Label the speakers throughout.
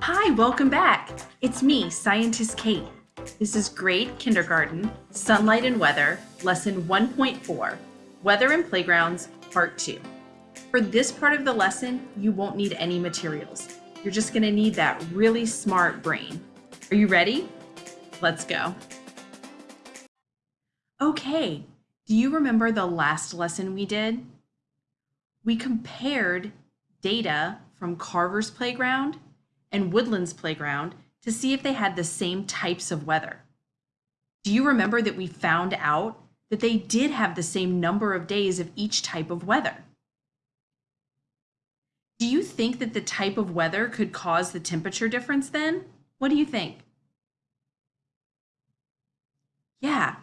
Speaker 1: Hi, welcome back. It's me, Scientist Kate. This is grade kindergarten, sunlight and weather, lesson 1.4, weather and playgrounds, part two. For this part of the lesson, you won't need any materials. You're just gonna need that really smart brain. Are you ready? Let's go. Okay, do you remember the last lesson we did? We compared data from Carver's playground and Woodland's playground to see if they had the same types of weather. Do you remember that we found out that they did have the same number of days of each type of weather? Do you think that the type of weather could cause the temperature difference then? What do you think? Yeah,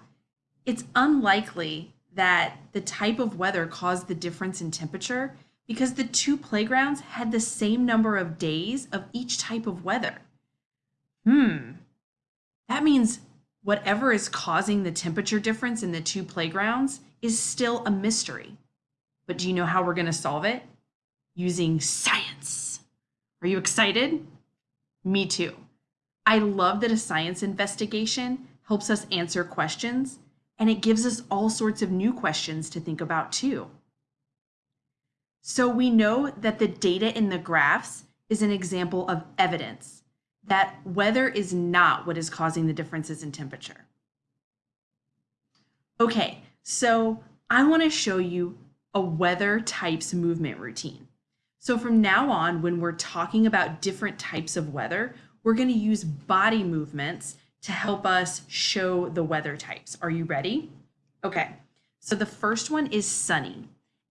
Speaker 1: it's unlikely that the type of weather caused the difference in temperature because the two playgrounds had the same number of days of each type of weather. Hmm, that means whatever is causing the temperature difference in the two playgrounds is still a mystery. But do you know how we're going to solve it? Using science. Are you excited? Me too. I love that a science investigation helps us answer questions and it gives us all sorts of new questions to think about too. So we know that the data in the graphs is an example of evidence that weather is not what is causing the differences in temperature. Okay, so I want to show you a weather types movement routine. So from now on, when we're talking about different types of weather, we're going to use body movements to help us show the weather types. Are you ready? Okay, so the first one is sunny.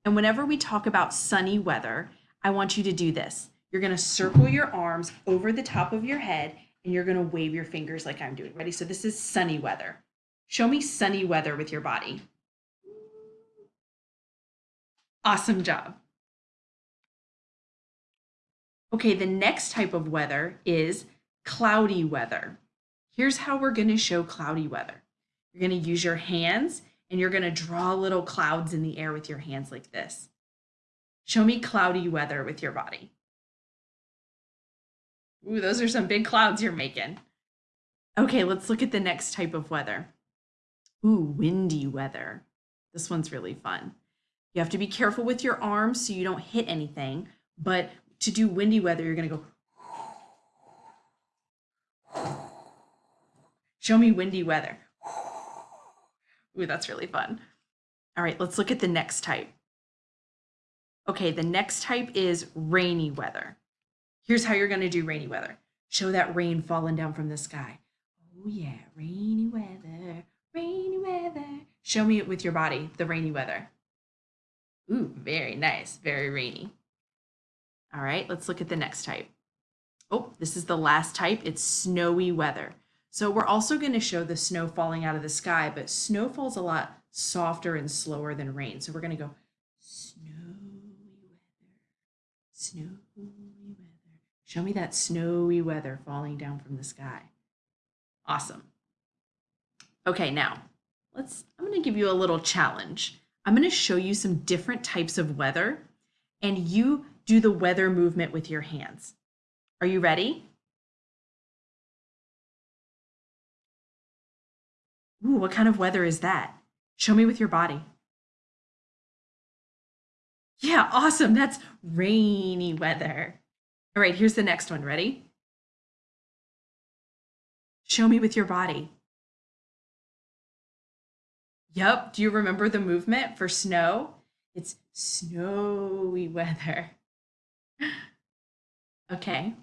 Speaker 1: And whenever we talk about sunny weather, I want you to do this. You're going to circle your arms over the top of your head and you're going to wave your fingers like I'm doing. Ready? So this is sunny weather. Show me sunny weather with your body. Awesome job. Okay, the next type of weather is cloudy weather. Here's how we're going to show cloudy weather. You're going to use your hands and you're going to draw little clouds in the air with your hands like this. Show me cloudy weather with your body. Ooh, those are some big clouds you're making. Okay, let's look at the next type of weather. Ooh, windy weather. This one's really fun. You have to be careful with your arms so you don't hit anything, but to do windy weather, you're gonna go. Show me windy weather. Ooh, that's really fun. All right, let's look at the next type. Okay, the next type is rainy weather. Here's how you're gonna do rainy weather. Show that rain falling down from the sky. Oh yeah, rainy weather, rainy weather. Show me it with your body, the rainy weather. Ooh, very nice, very rainy. All right, let's look at the next type. Oh, this is the last type. It's snowy weather. So we're also going to show the snow falling out of the sky, but snow falls a lot softer and slower than rain. So we're going to go snowy weather, snowy weather. Show me that snowy weather falling down from the sky. Awesome. Okay, now let's, I'm going to give you a little challenge. I'm going to show you some different types of weather and you do the weather movement with your hands. Are you ready? Ooh, what kind of weather is that? Show me with your body. Yeah, awesome. That's rainy weather. All right, here's the next one. Ready? Show me with your body. Yep. Do you remember the movement for snow? It's snowy weather. Okay,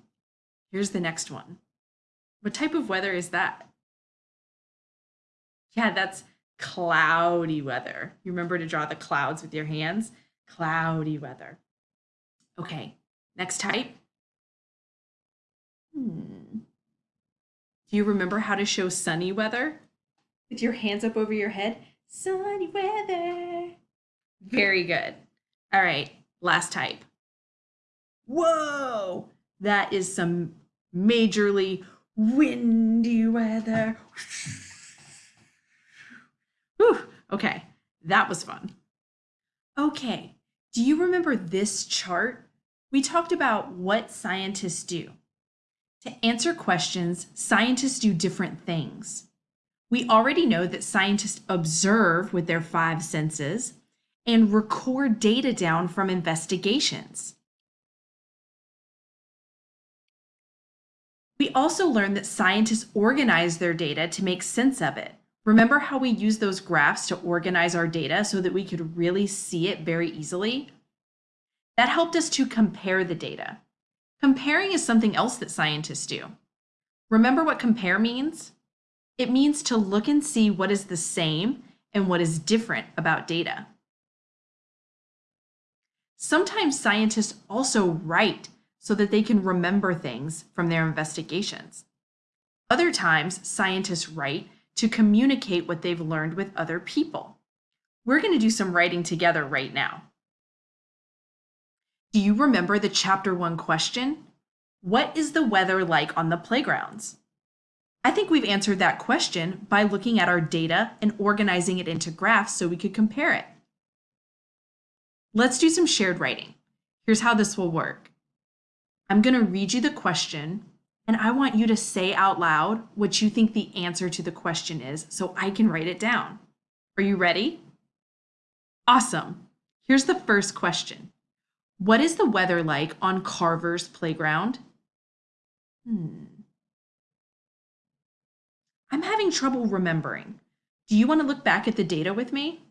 Speaker 1: here's the next one. What type of weather is that? Yeah, that's cloudy weather. You remember to draw the clouds with your hands? Cloudy weather. Okay, next type. Hmm. Do you remember how to show sunny weather? With your hands up over your head? Sunny weather. Very good. All right, last type. Whoa, that is some majorly windy weather. Whew. Okay, that was fun. Okay, do you remember this chart? We talked about what scientists do. To answer questions, scientists do different things. We already know that scientists observe with their five senses and record data down from investigations. We also learned that scientists organize their data to make sense of it. Remember how we use those graphs to organize our data so that we could really see it very easily? That helped us to compare the data. Comparing is something else that scientists do. Remember what compare means? It means to look and see what is the same and what is different about data. Sometimes scientists also write so that they can remember things from their investigations. Other times, scientists write to communicate what they've learned with other people. We're going to do some writing together right now. Do you remember the chapter one question? What is the weather like on the playgrounds? I think we've answered that question by looking at our data and organizing it into graphs so we could compare it. Let's do some shared writing. Here's how this will work. I'm going to read you the question and I want you to say out loud what you think the answer to the question is so I can write it down. Are you ready? Awesome. Here's the first question. What is the weather like on Carver's playground? Hmm. I'm having trouble remembering. Do you want to look back at the data with me?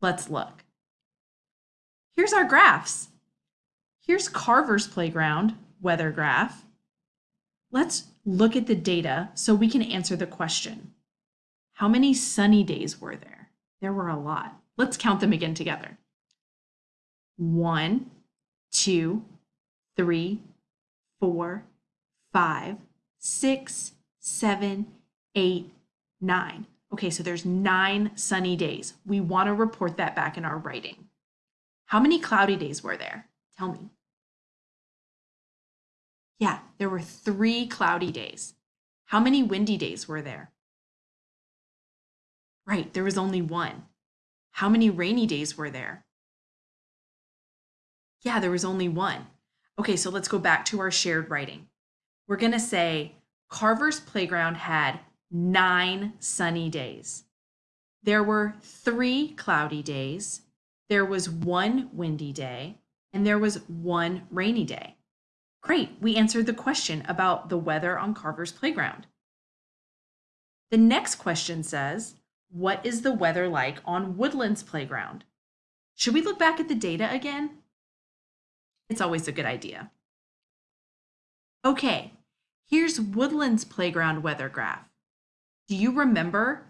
Speaker 1: Let's look. Here's our graphs. Here's Carver's playground weather graph. Let's look at the data so we can answer the question. How many sunny days were there? There were a lot. Let's count them again together. One, two, three, four, five, six, seven, eight, nine. Okay, so there's nine sunny days. We want to report that back in our writing. How many cloudy days were there? Tell me. Yeah, there were three cloudy days. How many windy days were there? Right, there was only one. How many rainy days were there? Yeah, there was only one. Okay, so let's go back to our shared writing. We're going to say Carver's Playground had nine sunny days. There were three cloudy days. There was one windy day, and there was one rainy day. Great, we answered the question about the weather on Carver's playground. The next question says, what is the weather like on Woodland's playground? Should we look back at the data again? It's always a good idea. Okay, here's Woodland's playground weather graph. Do you remember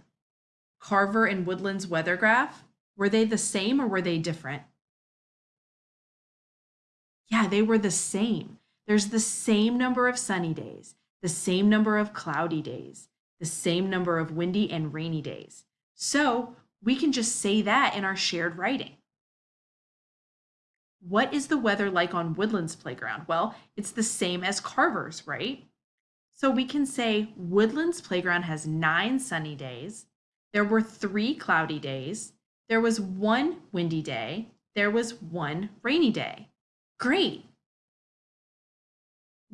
Speaker 1: Carver and Woodland's weather graph? Were they the same or were they different? Yeah, they were the same. There's the same number of sunny days, the same number of cloudy days, the same number of windy and rainy days. So we can just say that in our shared writing. What is the weather like on Woodlands Playground? Well, it's the same as Carver's, right? So we can say Woodlands Playground has nine sunny days. There were three cloudy days. There was one windy day. There was one rainy day. Great.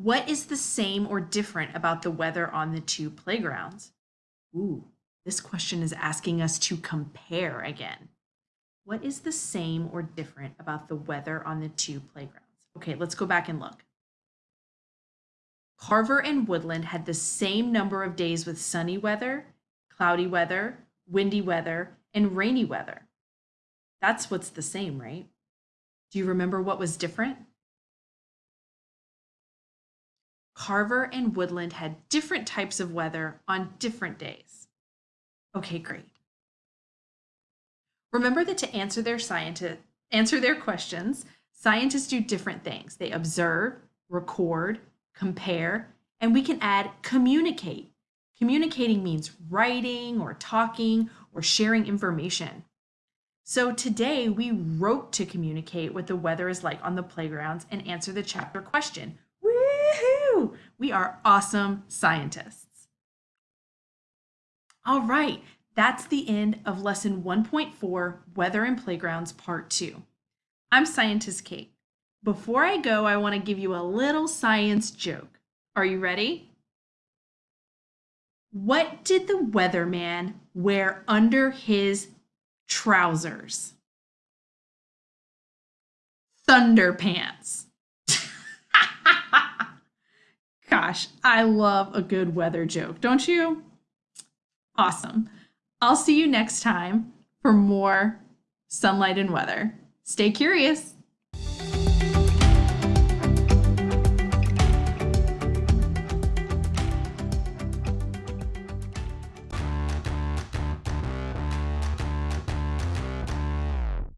Speaker 1: What is the same or different about the weather on the two playgrounds? Ooh, this question is asking us to compare again. What is the same or different about the weather on the two playgrounds? Okay, let's go back and look. Carver and Woodland had the same number of days with sunny weather, cloudy weather, windy weather, and rainy weather. That's what's the same, right? Do you remember what was different? Carver and Woodland had different types of weather on different days. Okay, great. Remember that to answer their scientist, answer their questions, scientists do different things. They observe, record, compare, and we can add communicate. Communicating means writing or talking or sharing information. So today we wrote to communicate what the weather is like on the playgrounds and answer the chapter question. We are awesome scientists. All right, that's the end of lesson 1.4, Weather and Playgrounds, part two. I'm Scientist Kate. Before I go, I want to give you a little science joke. Are you ready? What did the weatherman wear under his trousers? Thunder pants. Gosh, I love a good weather joke, don't you? Awesome. I'll see you next time for more sunlight and weather. Stay curious.